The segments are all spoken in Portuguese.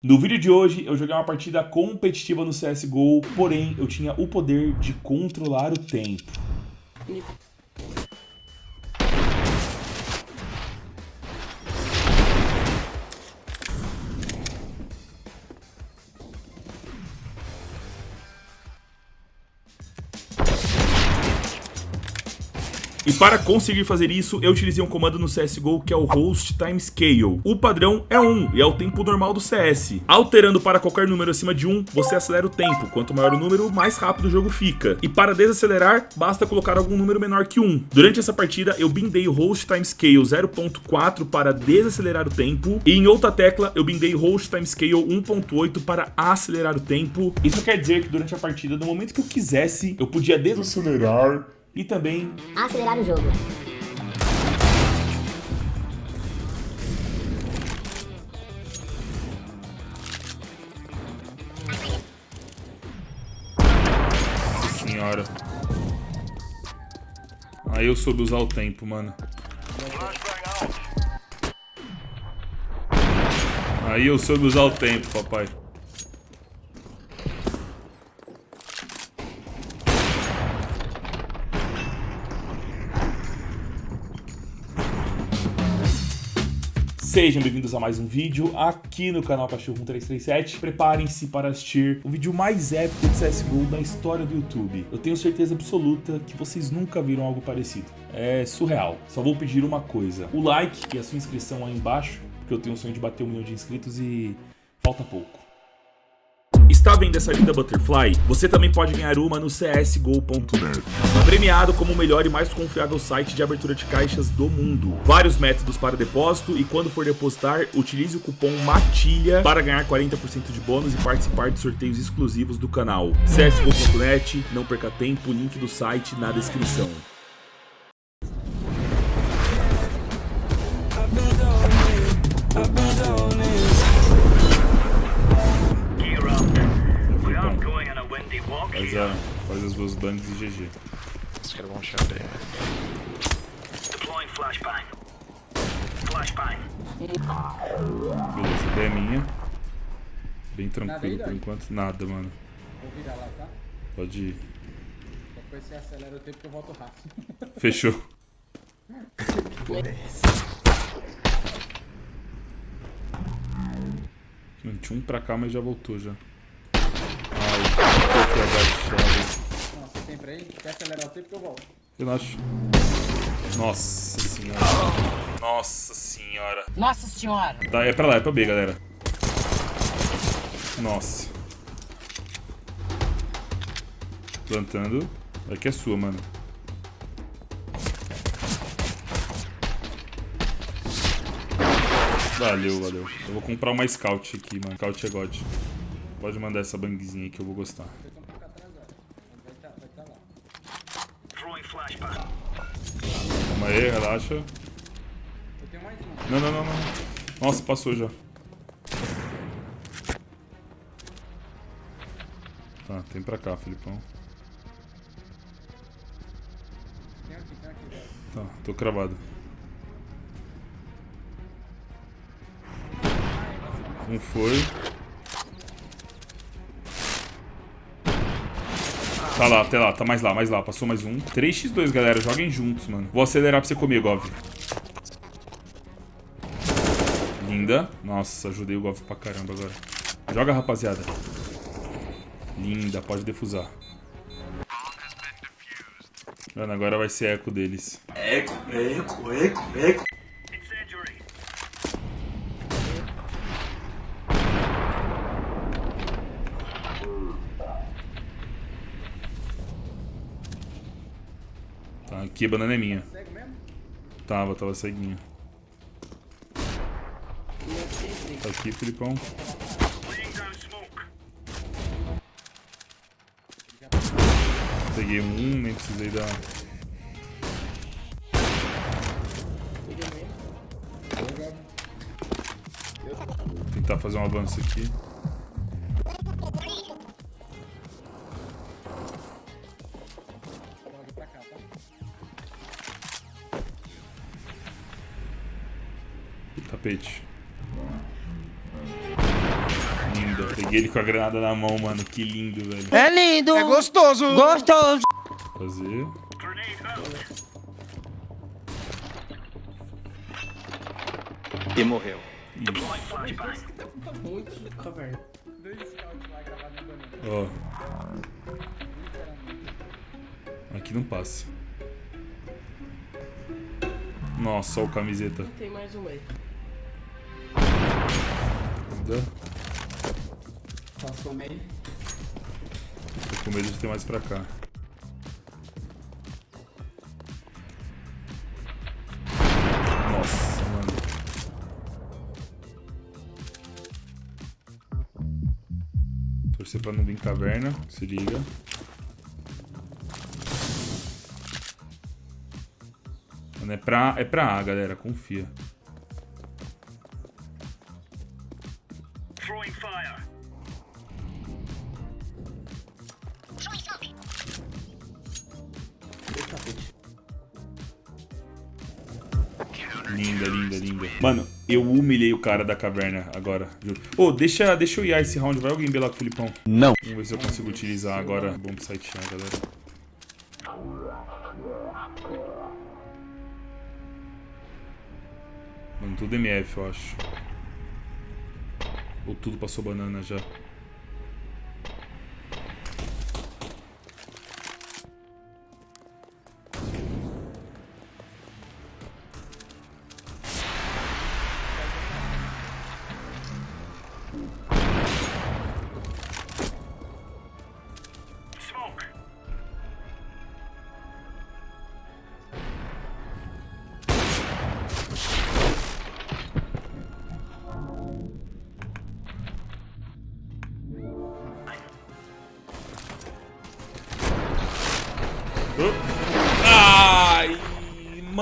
No vídeo de hoje, eu joguei uma partida competitiva no CSGO, porém, eu tinha o poder de controlar o tempo. Para conseguir fazer isso, eu utilizei um comando no CSGO que é o Host Time Scale. O padrão é 1 e é o tempo normal do CS. Alterando para qualquer número acima de 1, você acelera o tempo. Quanto maior o número, mais rápido o jogo fica. E para desacelerar, basta colocar algum número menor que 1. Durante essa partida, eu bindei o Host Time Scale 0.4 para desacelerar o tempo. E em outra tecla, eu bindei o Host Time Scale 1.8 para acelerar o tempo. Isso quer dizer que durante a partida, no momento que eu quisesse, eu podia desacelerar e também acelerar o jogo. Nossa senhora. Aí eu soube usar o tempo, mano. Aí eu soube usar o tempo, papai. Sejam bem-vindos a mais um vídeo aqui no canal Cachorro 1337. Preparem-se para assistir o vídeo mais épico de CSGO da história do YouTube. Eu tenho certeza absoluta que vocês nunca viram algo parecido. É surreal. Só vou pedir uma coisa. O like e a sua inscrição aí embaixo, porque eu tenho o sonho de bater um milhão de inscritos e falta pouco. Está vendo essa linda Butterfly? Você também pode ganhar uma no csgo.net. Premiado como o melhor e mais confiável site de abertura de caixas do mundo. Vários métodos para depósito e quando for depositar, utilize o cupom MATILHA para ganhar 40% de bônus e participar de sorteios exclusivos do canal. csgo.net, não perca tempo, link do site na descrição. Duas bangs e GG. Os caras vão achar bem. Deploying flashbang. Flashbang. Beleza, a ideia é minha. Bem tranquilo por enquanto. Nada, mano. Vou virar lá, tá? Pode ir. Depois você acelera o tempo que eu volto rápido. Fechou. Mano, Tinha um pra cá, mas já voltou já. Ai, tô aqui agachado. Nossa, tem pra aí? Quer acelerar o tempo que eu volto. Relaxa. Nossa senhora. Nossa senhora. Nossa senhora! Tá, é pra lá, é pra B, galera. Nossa. Plantando. Aqui é sua, mano. Valeu, valeu. Eu vou comprar uma Scout aqui, mano. Scout é God. Pode mandar essa bangzinha aí que eu vou gostar. Vocês estão um pouco atrasados. Mas vai tá, vai tá lá. Throwing flashbang. Calma aí, relaxa. Eu tenho mais um. Não, não, não, não. Nossa, passou já. Tá, tem pra cá, Filipão. Tá, tô cravado. Um foi. Tá lá, tá lá, tá mais lá, mais lá. Passou mais um. 3x2, galera. Joguem juntos, mano. Vou acelerar pra você comer, Gov. Linda. Nossa, ajudei o Gov pra caramba agora. Joga, rapaziada. Linda, pode defusar. Mano, agora vai ser eco deles. Incendiary. Tá, aqui a banana é minha. Cego mesmo? Tava, tava ceguinho. Tá aqui, Filipão. Peguei um, nem precisei dar. Tentar fazer um avanço aqui. Peguei ele com a granada na mão, mano. Que lindo, velho. É lindo. É gostoso. Gostoso. Fazer. E morreu. Deploying flashbang. Muito caverna. Dois scouts lá gravados no banheiro. Ó. Aqui não passa. Nossa, olha o camiseta. Tem mais um aí. Dá. Passou meio. Tô com medo de ter mais pra cá. Nossa, mano. Torcer pra não vir caverna, se liga. Mano, é pra, é pra A, galera, confia. Linda, linda, linda. Mano, eu humilhei o cara da caverna agora, juro. Ô, deixa, deixa eu ir esse round. Vai alguém belar com o Filipão? Não. Vamos ver se eu consigo utilizar agora. Bom pro site galera. Mano, tudo MF, eu acho. Ou tudo passou banana já.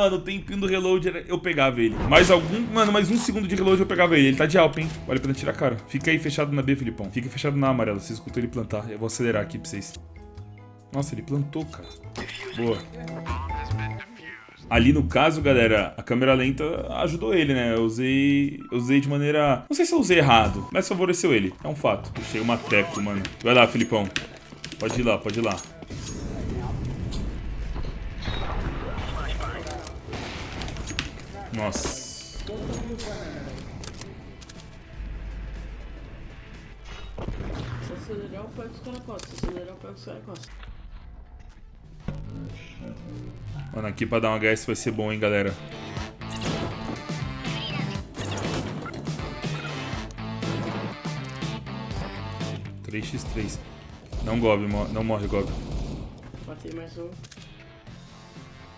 Mano, o tempinho do reload eu pegava ele. Mais algum. Mano, mais um segundo de reload eu pegava ele. Ele tá de alp, hein? Vale a pena tirar a cara. Fica aí fechado na B, Filipão. Fica fechado na amarela. Vocês escutam ele plantar. Eu vou acelerar aqui pra vocês. Nossa, ele plantou, cara. Boa. Ali no caso, galera, a câmera lenta ajudou ele, né? Eu usei. Eu usei de maneira. Não sei se eu usei errado, mas favoreceu ele. É um fato. Puxei uma teco, mano. Vai lá, Filipão. Pode ir lá, pode ir lá. Nossa. Se acelerar, eu pego os caras. Se acelerar, eu pego os caras. Mano, aqui pra dar um HS vai ser bom, hein, galera. Três x 3 Não Gob, não morre Gob. Matei mais um.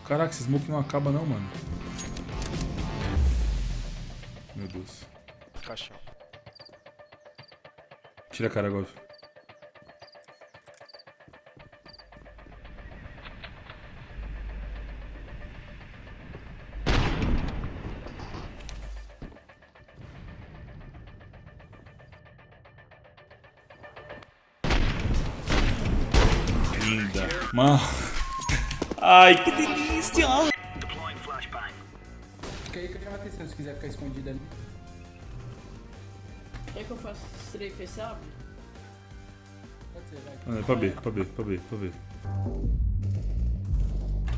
Caraca, esse smoke não acaba não, mano. Meu Deus. Caixão. Tira a cara, Gob. Linda. Mano. Ai, que delícia! Se quiser ficar escondido ali. Quer que eu faça strafe esse abre? Pode ser, vai. É pra B, pra B, pra B, pra B.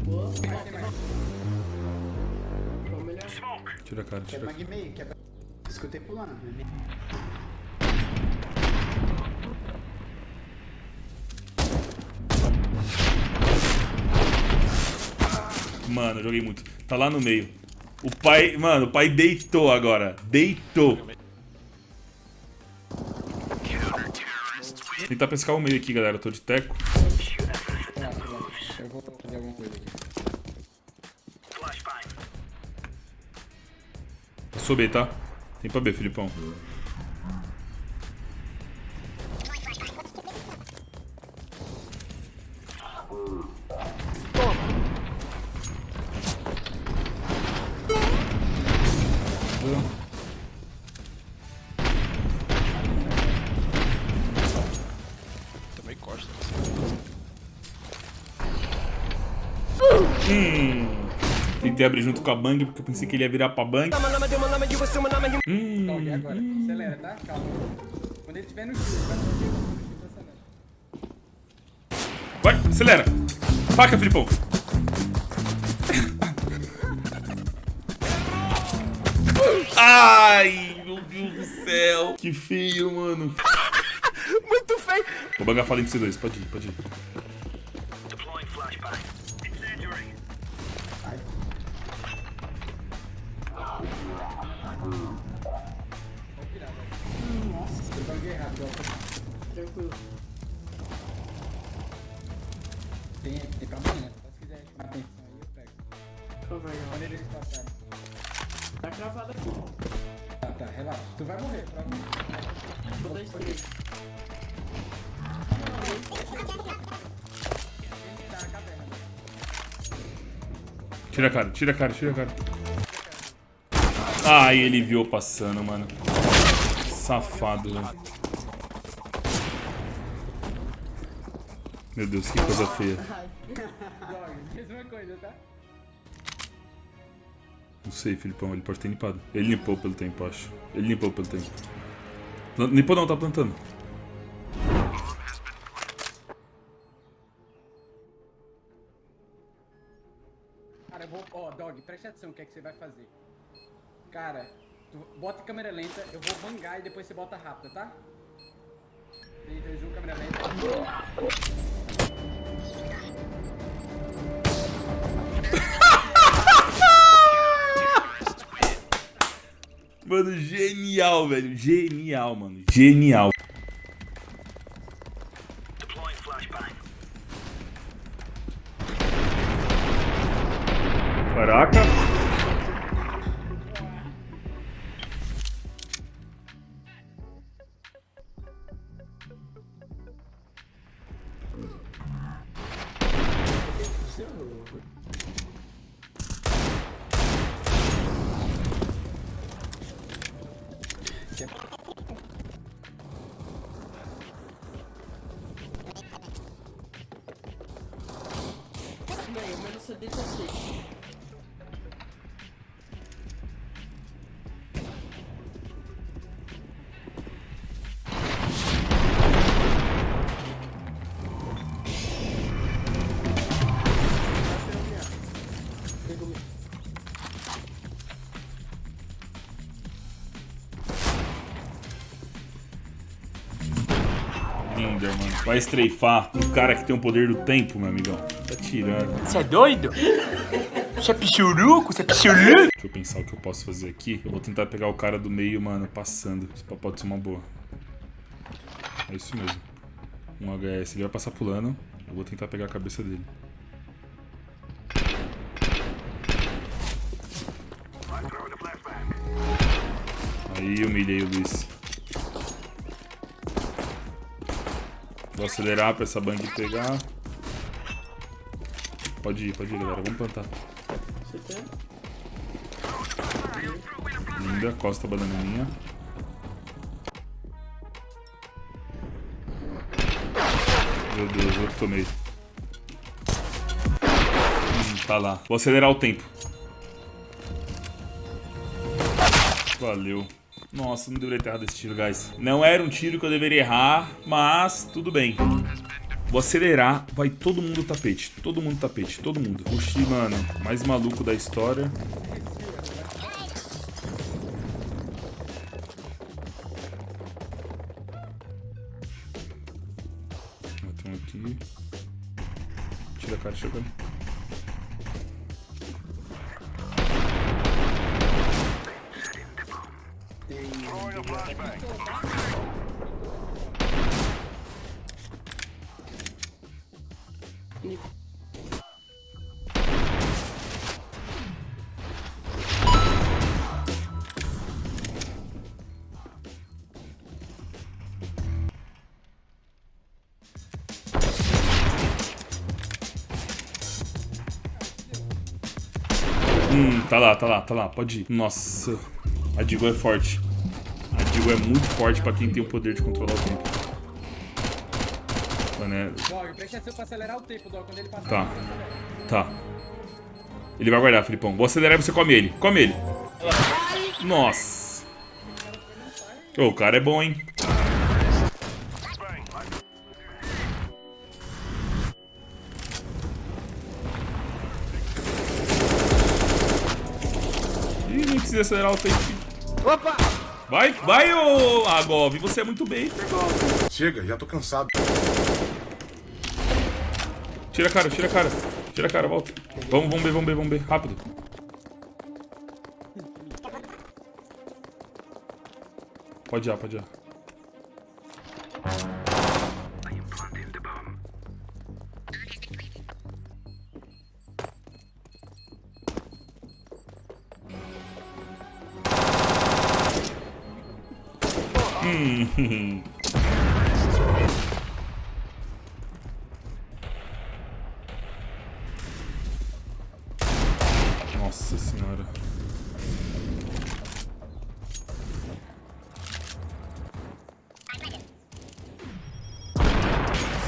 Boa. Vamos melhor. Smoke. Tira a cara, tira a cara. Magmei, que é. Escutei pulando. né? Mano, eu joguei muito. Tá lá no meio. O pai, mano, o pai deitou agora. Deitou. Tentar pescar o meio aqui, galera. Eu tô de teco. Eu vou fazer alguma coisa aqui. Flashbang. Passou B, tá? Tem pra B, Filipão. Tentei abrir junto com a Bang porque eu pensei que ele ia virar pra Bang. Então, e agora? Acelera, tá? Calma. Quando ele tiver tiver no X, vai no X, acelera. Vai, acelera. Faca, Filipão. Ai, meu Deus do céu. Que feio, mano. Muito feio. Vou bangar falando de C2. Pode ir, pode ir. Errado. ó. Tranquilo. Tem, tem pra amanhã. Se quiser chamar atenção aí, eu pego. Então vai, Quando eles passaram. Tá cravado aqui. Tá, tá, relaxa. Tu vai morrer, provavelmente. Vou dar stream. Tá na caverna. Tira a cara, tira a cara, tira a cara. Ai, ele viu passando, mano. Safado, velho. Meu Deus, que coisa feia. Não sei, Filipão, ele pode ter limpado. Ele limpou pelo tempo, acho. Ele limpou pelo tempo. Plan- Limpou não, tá plantando. Cara, eu vou. Ó, Dog, preste atenção o que é que você vai fazer. Cara, tu bota câmera lenta, eu vou bangar e depois você bota rápida, tá? 3, 2, 1, câmera lenta. Mano, genial, velho. Genial, mano. Genial. Bem, o menos CD tá safe. Mano. Vai estreifar um cara que tem o poder do tempo, meu amigão. Tá tirando. Você é doido? Você é pichuruco? Você é pichuruco? Deixa eu pensar o que eu posso fazer aqui. Eu vou tentar pegar o cara do meio, mano, passando. Isso pode ser uma boa. É isso mesmo. Um HS. Ele vai passar pulando. Eu vou tentar pegar a cabeça dele. Aí humilhei o Luiz. Vou acelerar pra essa bang pegar. Pode ir, pode ir, galera. Vamos plantar. Linda, costa a bananinha. Meu Deus, eu tomei. Hum, tá lá. Vou acelerar o tempo. Valeu. Nossa, não deveria ter errado esse tiro, guys. Não era um tiro que eu deveria errar, mas tudo bem. Vou acelerar, vai todo mundo tapete. Todo mundo tapete, todo mundo. Oxi, mano, mais maluco da história. Tem um aqui. Tira a cara, tira Hum, tá lá, tá lá, tá lá, pode ir. Nossa, a Digo é forte digo, é muito forte pra quem tem o poder de controlar o tempo. Né? Tá. Tá. Ele vai guardar, Filipão. Vou acelerar e você come ele. Come ele. Nossa. O cara é bom, hein? Ih, nem precisa acelerar o tempo. Opa! Vai, vai, ô Agov, você é muito bem, Chega, já tô cansado. Tira a cara, tira a cara. Tira a cara, volta. Vamos, vamos ver, vamos ver, vamos ver. Rápido. Pode ir, pode ir. Nossa senhora.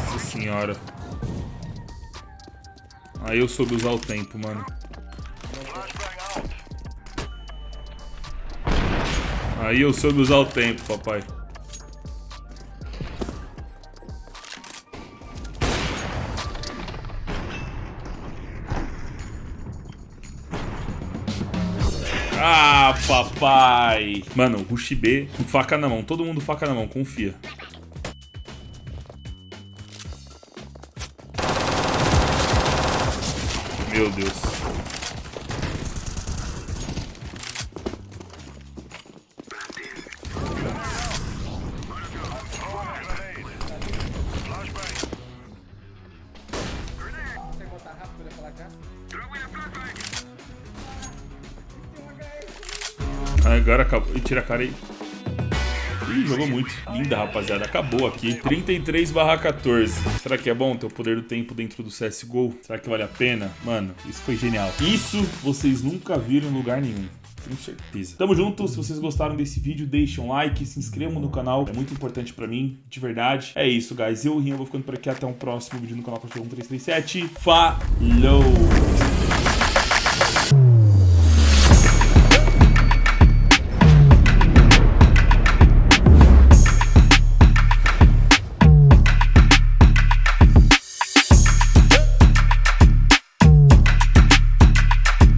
Nossa senhora. Aí eu soube usar o tempo, mano. Aí eu soube usar o tempo, papai. Papai. Mano, Rush B, com faca na mão. Todo mundo faca na mão, confia. Meu Deus. Agora acabou. E tira a cara aí. Ih, jogou muito. Linda, rapaziada. Acabou aqui. 33 barra 14. Será que é bom ter o poder do tempo dentro do CSGO? Será que vale a pena? Mano, isso foi genial. Isso vocês nunca viram em lugar nenhum. Tenho certeza. Tamo junto. Se vocês gostaram desse vídeo, deixem um like, se inscrevam no canal. É muito importante pra mim, de verdade. É isso, guys. Eu, Rinha, vou ficando por aqui. Até um próximo vídeo no canal Cachorro 1337. Falou!